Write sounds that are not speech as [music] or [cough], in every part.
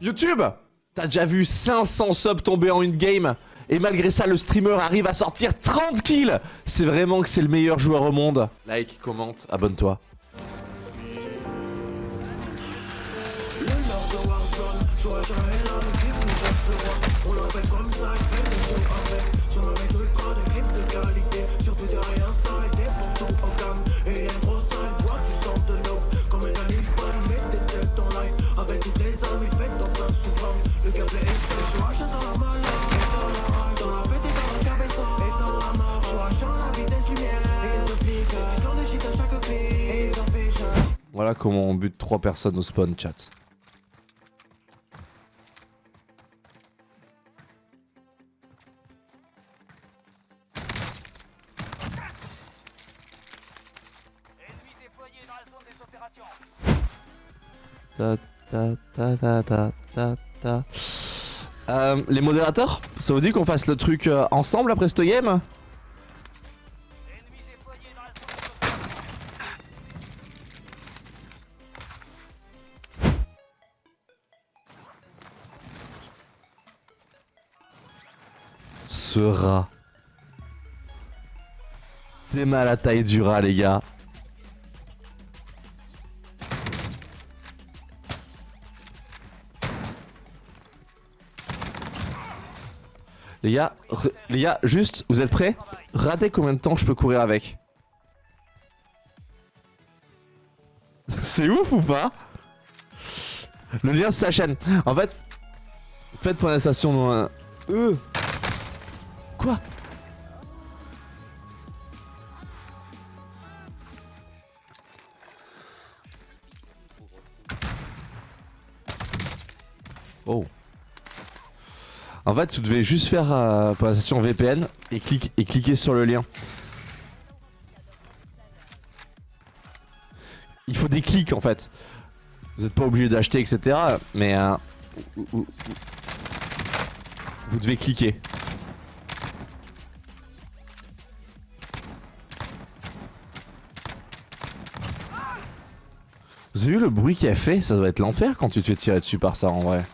YouTube T'as déjà vu 500 subs tomber en une game et malgré ça, le streamer arrive à sortir 30 kills C'est vraiment que c'est le meilleur joueur au monde. Like, commente, abonne-toi. Voilà comment on bute 3 personnes au spawn chat. Euh, les modérateurs, ça vous dit qu'on fasse le truc euh, ensemble après ce game? Ce rat. T'es mal à taille du rat, les gars. Les gars, juste, vous êtes prêts? Ratez combien de temps je peux courir avec. [laughs] C'est ouf ou pas? Le lien c'est sa chaîne. En fait, faites point d'instation dans un... Euh. Quoi? Oh. En fait, tu devais juste faire euh, pour la session VPN et cliquer sur le lien. Il faut des clics en fait. Vous n'êtes pas obligé d'acheter, etc. Mais euh, vous devez cliquer. Vous avez vu le bruit qu'il a fait? Ça doit être l'enfer quand tu te fais tirer dessus par ça en vrai.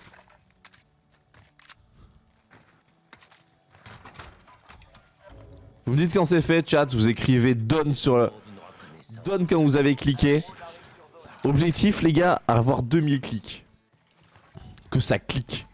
Vous me dites quand c'est fait, chat, vous écrivez donne sur le... Donne quand vous avez cliqué. Objectif, les gars, avoir 2000 clics. Que ça clique.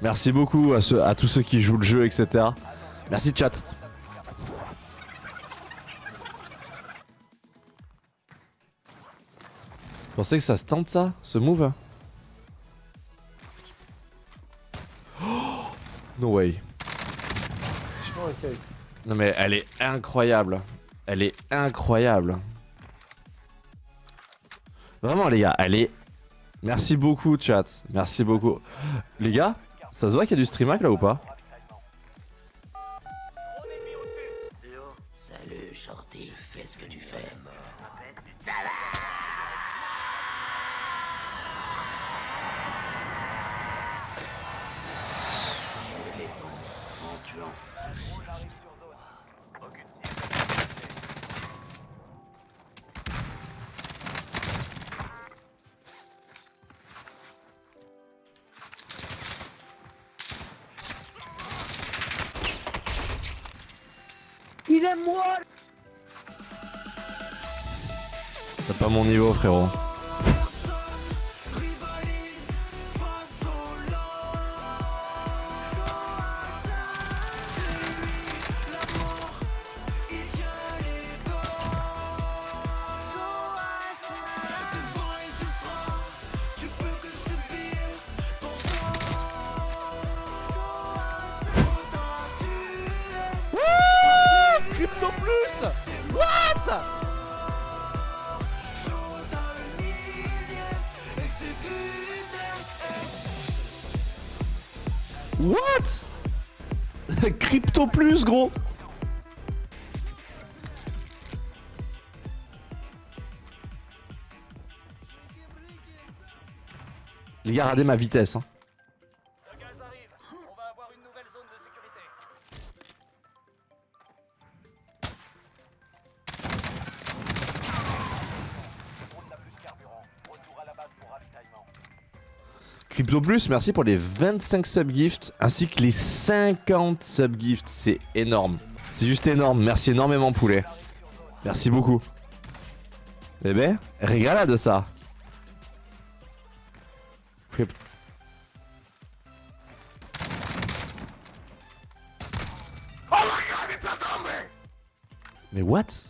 Merci beaucoup à, à tous ceux qui jouent le jeu, etc. Merci chat. Pensez que ça se tente ça, ce move oh [gasps] No way. Non mais elle est incroyable. Elle est incroyable. Vraiment les gars, elle est... Merci beaucoup chat, merci beaucoup. Les gars, ça se voit qu'il y a du stream hack là ou pas? Salut Shorty, fais ce que tu fais. Il T'as pas mon niveau frérot. What? Crypto plus gros Les gars, regardez ma vitesse. Hein. Plus, merci pour les 25 subgifts ainsi que les 50 subgifts. C'est énorme. C'est juste énorme. Merci énormément, poulet. Merci beaucoup. Bébé, régala de ça. Mais what?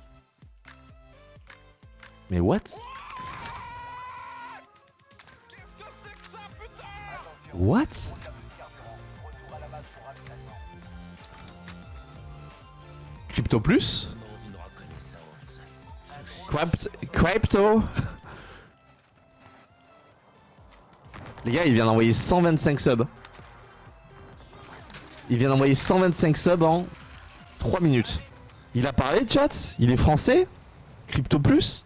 Mais what? What? Crypto plus? Crypt- Crypto? Les gars, il vient d'envoyer 125 subs. Il vient d'envoyer 125 subs en 3 minutes. Il a parlé, chat? Il est français? Crypto plus?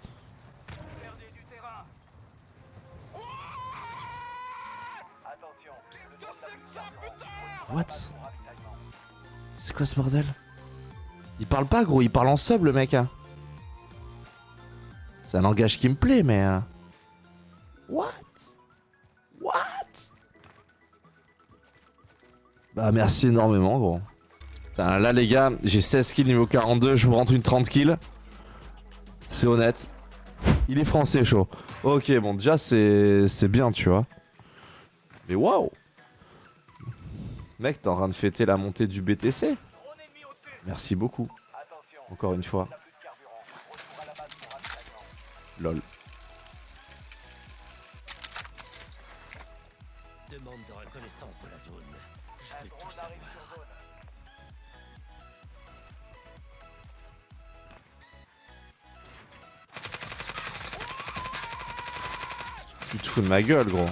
Quoi ce bordel Il parle pas gros, il parle en sub le mec. hein. C'est un langage qui me plaît mais... euh, What? What? Bah merci énormément gros. Là les gars, j'ai 16 kills niveau 42, je vous rentre une 30 kills. C'est honnête. Il est français chaud. Ok bon déjà c'est bien tu vois. Mais waouh Mec, t'es en train de fêter la montée du BTC. Merci beaucoup. Encore une fois. Lol. Demande de reconnaissance de la zone. Je veux tout savoir. Tu te fous de ma gueule, gros.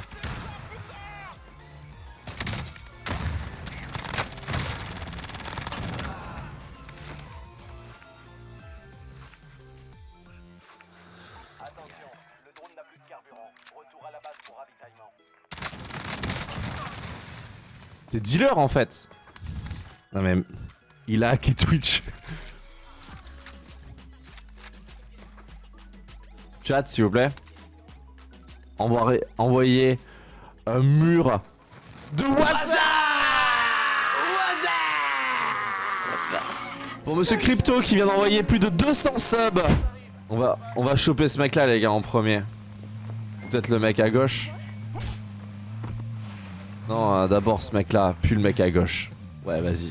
Dealer en fait. Non mais. Il a hacké Twitch. Chat, s'il vous plaît. Envoyez, envoyez un mur de WhatsApp Pour Monsieur Crypto qui vient d'envoyer plus de 200 subs. On va, on va choper ce mec là, les gars, en premier. Peut-être le mec à gauche. Non, euh, d'abord ce mec là, puis le mec à gauche. Ouais, vas-y.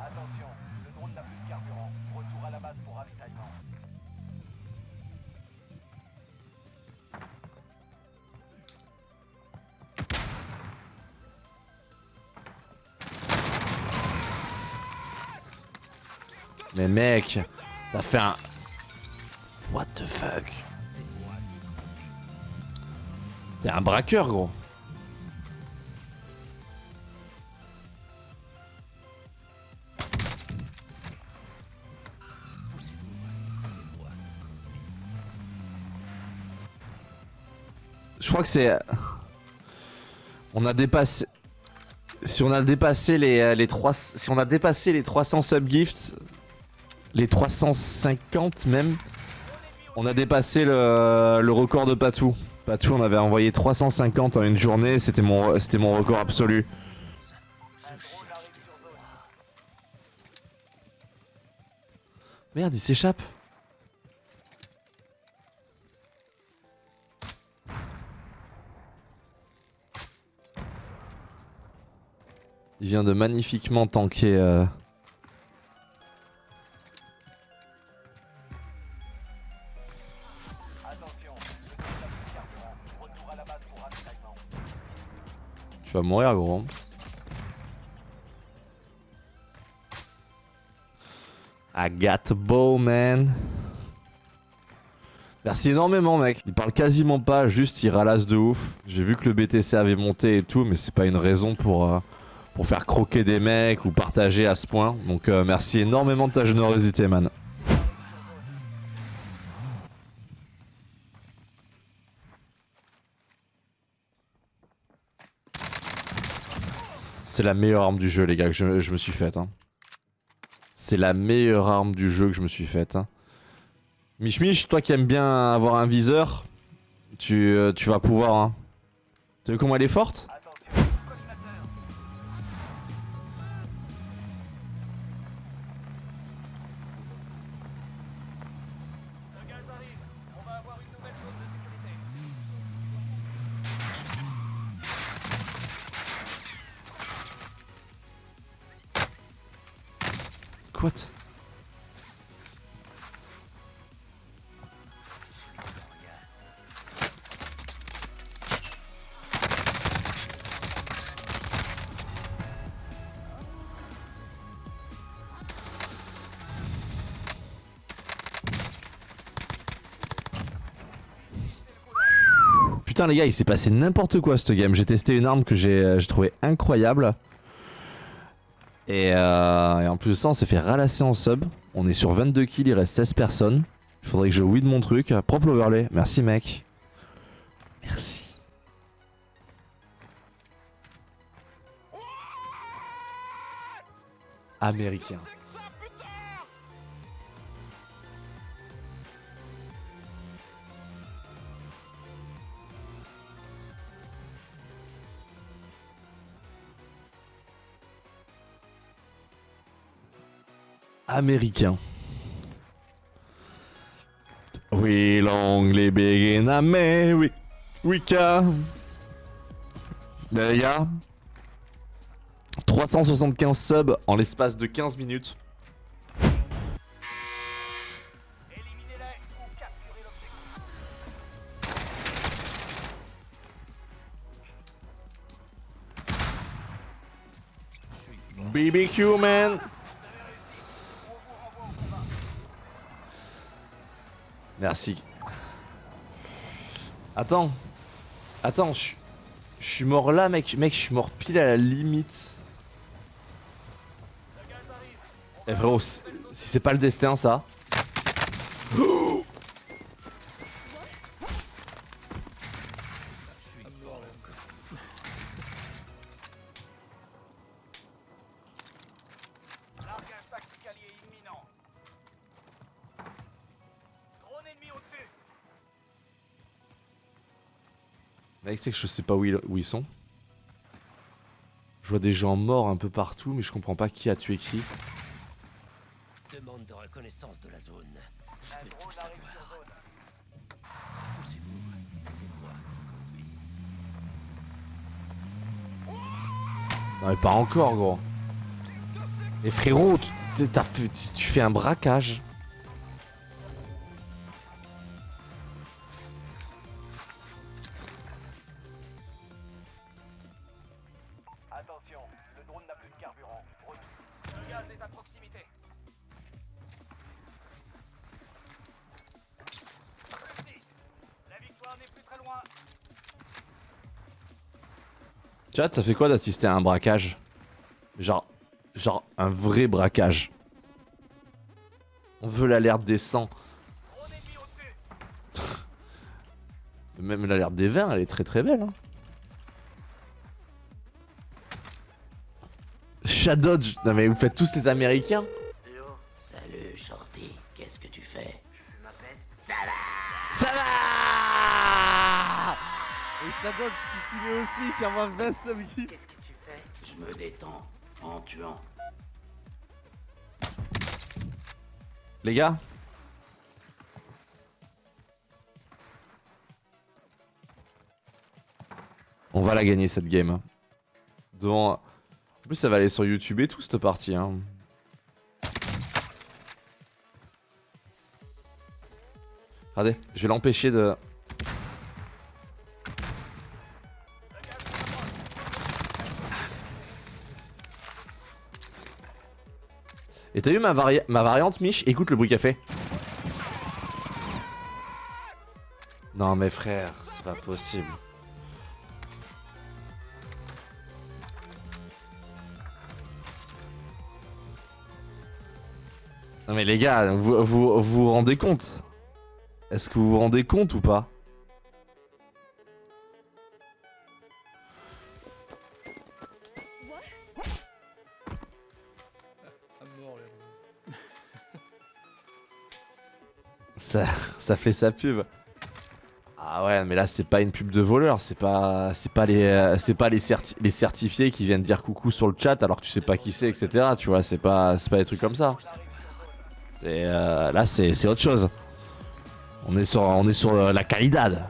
Attention, le drone n'a plus de carburant. Retour à la base pour ravitaillement. Mais mec, t'as fait un... What the fuck? T'es un braqueur, gros. Je crois que c'est... On a dépassé... Si on a dépassé les, euh, les 3... Si on a dépassé les 300 subgifts, les 350 même, on a dépassé le, record de Patou. Patou, on avait envoyé 350 en une journée, c'était mon, mon record absolu. Merde, il s'échappe. Il vient de magnifiquement tanker. euh, vas mourir, gros. I got man. Merci énormément, mec. Il parle quasiment pas, juste il ralasse de ouf. J'ai vu que le BTC avait monté et tout, mais c'est pas une raison pour, euh, pour faire croquer des mecs ou partager à ce point. Donc euh, merci énormément de ta générosité, man. C'est la meilleure arme du jeu, les gars, que je, me suis faite. Hein. C'est la meilleure arme du jeu que je me suis faite. Hein. Mich toi qui aimes bien avoir un viseur, tu, euh, vas pouvoir. Hein. Tu vu comment elle est forte? Putain les gars, il s'est passé n'importe quoi cette game. J'ai testé une arme que j'ai euh, j'ai trouvé incroyable. Et, euh, en plus de ça, on s'est fait ralasser en sub. On est sur 22 kills, il reste 16 personnes. Il faudrait que je weed mon truc. Propre overlay. Merci mec. Merci. Américain. Américain. We long live in America. Les gars, 375 subs en l'espace de 15 minutes. BBQ man. Merci. Attends. Attends, je suis- mort là, mec. Mec, je suis mort pile à la limite. Eh frérot, si si c'est pas le destin, ça. [gasps] c'est que je sais pas où ils, où ils sont. Je vois des gens morts un peu partout, mais je comprends pas qui a tué qui. Demande de reconnaissance de la zone. Je Un veux tout drone arrive savoir. sur zone. Poussez-vous, c'est moi qui conduis. Non mais pas encore gros. Et frérot, tu, fait- tu- tu fais un braquage. Proximité. La victoire n'est plus très loin. Chat, ça fait quoi d'assister à un braquage? Genre, genre un vrai braquage. On veut l'alerte des 100. Drone ennemi au-dessus. [laughs] Même l'alerte des 20, elle est très très belle. Hein. Shadow, non mais vous faites tous les américains Salut, Shorty. Qu'est-ce que tu fais? Ça va Et Shadow qui s'y met aussi, qui envoie 20 subs Qu'est-ce que tu fais? Je me détends en tuant. Les gars? On va la gagner cette game. Devant... En plus ça va aller sur YouTube et tout cette partie. Hein. Regardez, je vais l'empêcher de... Et t'as vu ma, vari- ma variante, Mich? Écoute le bruit qu'elle fait. Non mais frère, c'est pas possible. Non mais les gars, vous vous, vous, rendez compte? Est-ce que vous vous rendez compte ou pas? [laughs] Ça, ça fait sa pub. Ah ouais, mais là c'est pas une pub de voleur, c'est pas c'est pas les euh, c'est pas les, certi les certifiés qui viennent dire coucou sur le chat alors que tu sais pas qui c'est, etc. Tu vois, c'est pas c'est pas des trucs comme ça. C'est, euh, là c'est, autre chose. On est sur, on est sur euh, la calidad.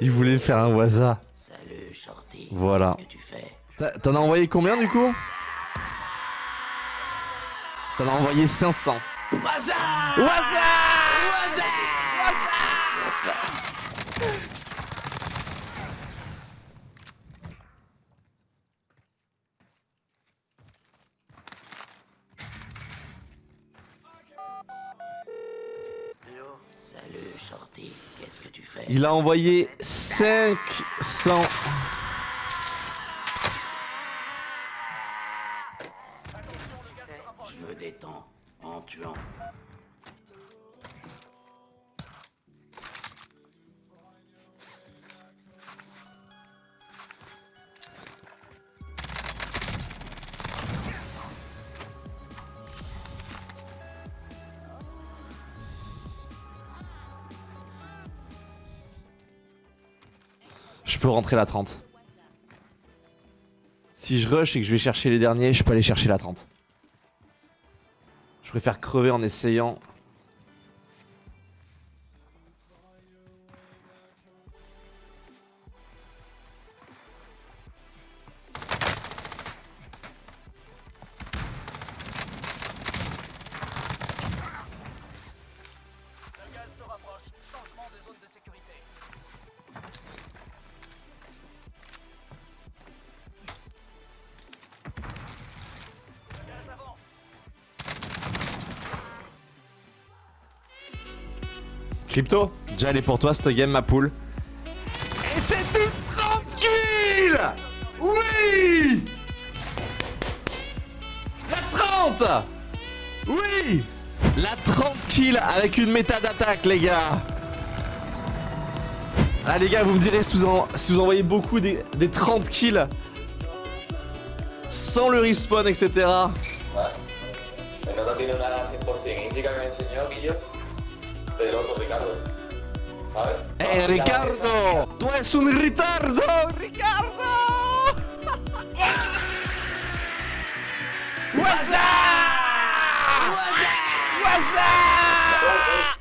Il voulait faire un waza. Salut, Shorty. Voilà. Qu'est-ce que tu fais T'as- T'en as envoyé combien du coup? T'en as envoyé 500. Waza Waza Qu'est-ce que tu fais? Il a envoyé 500. Je peux rentrer la 30. Si je rush et que je vais chercher les derniers, je peux aller chercher la 30. Je préfère crever en essayant. Crypto, déjà elle est pour toi cette game ma poule. Et c'est tout tranquille! Oui! La 30 Oui! La 30 kills avec une méta d'attaque les gars. Ah les gars vous me direz si vous, en- si vous envoyez beaucoup des, des 30 kills sans le respawn etc. Ricardo. ¡Eh, Ricardo! ¡Tú eres un retardo! ¡Ricardo! [laughs] ¡What's up? ¡What's up?